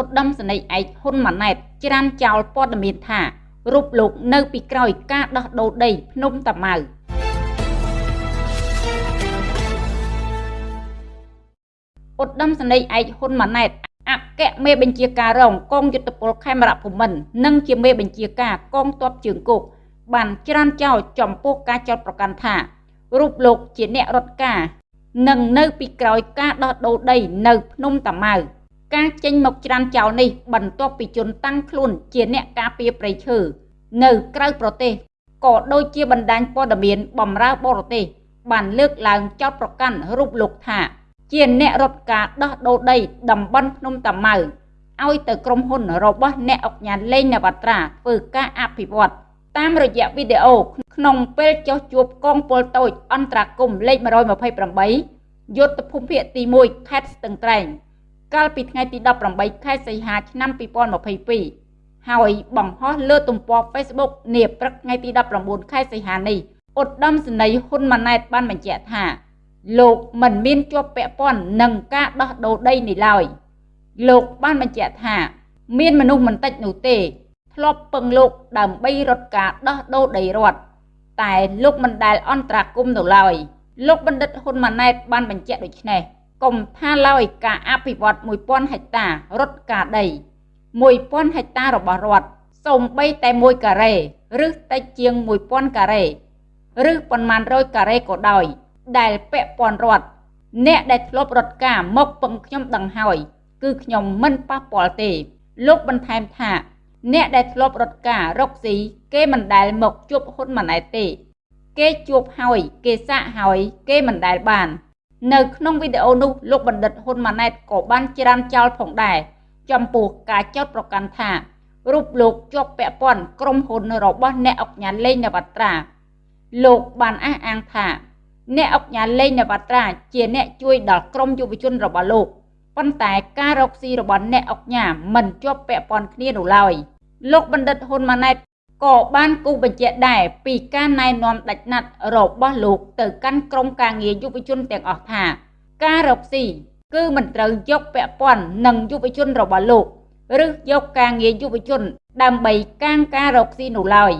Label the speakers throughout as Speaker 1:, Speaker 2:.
Speaker 1: ឧត្តមសេនីយ៍ឯកហ៊ុនម៉ាណែតច្រានចោលព័ត៌មានថារូបលោកនៅពីក្រោយការដោះដូរដីភ្នំតាម៉ៅឧត្តមសេនីយ៍ឯកហ៊ុនម៉ាណែតអគ្គមេបញ្ជាការរងកងយុទ្ធពលខេមរៈភូមិន្ទនិងជាមេបញ្ជាការកងទ័ពជើងគោកបានច្រានចោលចំពោះការចោទប្រកាន់ថារូបលោកជាអ្នករត់ការ និងនៅពីក្រោយការដោះដូរដីនៅភ្នំតាម៉ៅ ការចេញមកច្រានចោលនេះបន្ទាប់ពីជនតាំងខ្លួនជាអ្នកការពារព្រៃឈើនៅក្រៅប្រទេសក៏ដូចជាបណ្ដាញព័ត៌មានបំរើបរទេសបានលើកឡើងចោទប្រកាន់រូបលោកថា ជាអ្នករត់ការដោះដូរដីតំបន់ភ្នំតាម៉ៅឲ្យទៅក្រុមហ៊ុនរបស់អ្នកអុកញ៉ាលេងនវត្រាធ្វើការអភិវឌ្ឍតាមរយៈវីដេអូក្នុងពេលចុះជួបកងពលតូចអន្តរាគមលេខ128យុទ្ធភូមិភាគទី1ខេត្តស្ទឹងត្រែង កាលពីថ្ងៃទី18ខែសីហាឆ្នាំ2022ហើយបង្ហោះលើទំព័រ Facebook នាព្រឹកថ្ងៃទី19ខែសីហានេះឧត្តមសេនីយ៍ហ៊ុនម៉ាណែតបានបញ្ជាក់ថា លោកមិនមានជាប់ពាក់ព័ន្ធនឹងការដោះដូរដីនេះឡើយលោកបានបញ្ជាក់ថា មានមនុស្សមិនតិចនោះទេ ធ្លាប់ពឹងលោកដើម្បីរត់ការដោះដូរដីរដ្ឋតែលោកមិនដែលអន្តរាគមន៍នៅឡើយលោកបណ្ឌិតហ៊ុនម៉ាណែតបានបញ្ជាក់ដូចនេះ កុំថាឡើយការអភិវឌ្ឍ1000ហិកតារត់ការដី1000ហិកតារបស់រដ្ឋសូម្បីតែ1ការ៉េឬតិចជាង1000ការ៉េឬប៉ុន្មានរយការ៉េក៏ដោយ ដែលពាក់ព័ន្ធរដ្ឋអ្នកដែលធ្លាប់រត់ការមកពឹងខ្ញុំដឹងហើយគឺខ្ញុំមិនប៉ះពាល់ទេ លោកបន្ថែមថា អ្នកដែលធ្លាប់រត់ការរកស៊ីគេមិនដែលមកជួបហ៊ុនម៉ាណែតទេ គេជួបហើយគេសាក់ហើយគេមិនដែលបាន នៅក្នុងវីដេអូនោះលោកបណ្ឌិតហ៊ុនម៉ាណែតក៏បានច្រានចោលផងដែរចំពោះការចោទប្រកាន់ថារូបលោកជាប់ពាក់ព័ន្ធក្រុមហ៊ុនរបស់អ្នកអុកញ៉ាលេងនវត្រាលោកបានអះអាងថាអ្នកអុកញ៉ាលេងនវត្រាជាអ្នកជួយដល់ក្រមយុវជនរបស់លោកប៉ុន្តែការរកស៊ីរបស់អ្នកអុកញ៉ាមិនជាប់ពាក់ព័ន្ធគ្នានោះឡើយលោកបណ្ឌិតហ៊ុនម៉ាណែត ក៏បានគូបញ្ជាក់ដែរពីការណែនាំដាច់ណាត់របស់លោកទៅកាន់ក្រមការងារយុវជនទាំងអស់ថា ការរកស៊ីគឺមិនត្រូវយកពាក់ព័ន្ធនឹងយុវជនរបស់លោកឬយកការងារយុវជន ដើម្បីកាងការរកស៊ីនោះឡើយ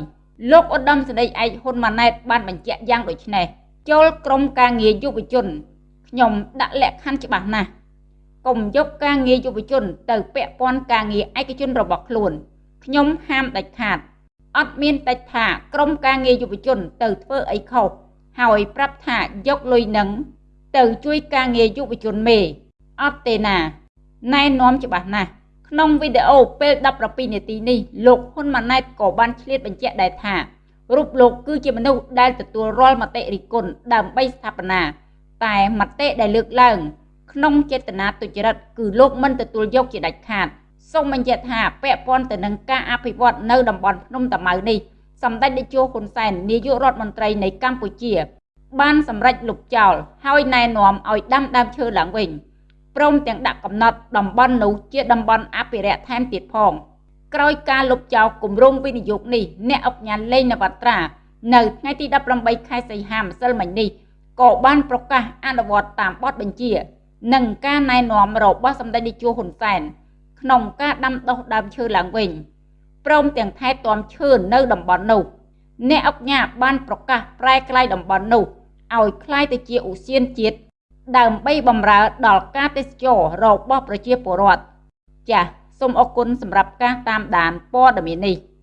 Speaker 1: លោកឧត្តមសេនីយ៍ឯកហ៊ុនម៉ាណែតបានបញ្ជាក់យ៉ាងដូចនេះចូលក្រុមការងារយុវជនខ្ញុំដាក់លក្ខខណ្ឌច្បាស់ណាស់កុំយកការងារយុវជន ទៅពាក់ព័ន្ធការងារឯកជនរបស់ខ្លួនខ្ញុំហាមដាច់ខាត អត់មានតែថាក្រុមការងារយុវជនទៅធ្វើអីខុសហើយប្រាប់ថាយកលុយនឹងទៅជួយការងារយុវជនមេអត់ទេណាណែនាំច្បាស់ណាស់ក្នុងវីដេអូពេល17នាទីនេះលោកហ៊ុនម៉ាណែតក៏បានឆ្លៀតបញ្ជាក់ដែរថារូបលោកគឺជាមនុស្សដែលទទួលរាល់មតិរិះគន់ដើម្បីស្ថាបនាតែមតិដែលលើកឡើង ក្នុងចេតនាទុច្ចរិតគឺលោកមិនទទួលយកជាដាច់ខាត សូមបញ្ជាក់ថាពាក់ព័ន្ធទៅនឹងការអភិវឌ្ឍនៅតំបន់ភ្នំតាម៉ៅនេះសម្ដេចតេជោហ៊ុនសែននាយករដ្ឋមន្ត្រីនៃកម្ពុជា បានសម្រេចលុបចោលហើយណែនាំឲ្យដាំដើមឈើឡើងវិញព្រមទាំងដាក់កំណត់តំបន់នោះជាតំបន់អភិរក្សថែមទៀតផងក្រោយការលុបចោលគម្រោងវិនិយោគនេះអ្នកអុកញ៉ាលេងនវត្រា នៅថ្ងៃទី18ខែសីហាម្សិលមិញនេះក៏បានប្រកាសអនុវត្តតាមបទបញ្ជា និងការណែនាំរបស់សម្ដេចនាយកហ៊ុនសែន ក្នុងការដាំដុះដើមឈើឡើងវិញព្រមទាំងថែទាំឈើនៅតំបន់នោះអ្នកអគ្គញាបានប្រកាសប្រែក្លាយតំបន់នោះឲ្យក្លាយទៅជាឧស្សាហជាតិដើម្បីបម្រើដល់ការទេសចររបស់ប្រជាពលរដ្ឋចាសសូមអរគុណសម្រាប់ការតាមដានព័ត៌មាននេះ។